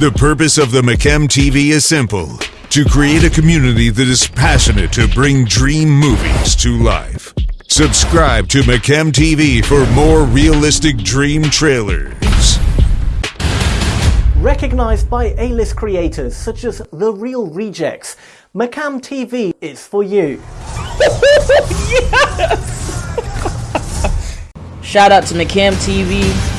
The purpose of the McKem TV is simple to create a community that is passionate to bring dream movies to life. Subscribe to McKem TV for more realistic dream trailers. Recognized by A-list creators such as The Real Rejects, McCam TV is for you. Shout out to McCam TV.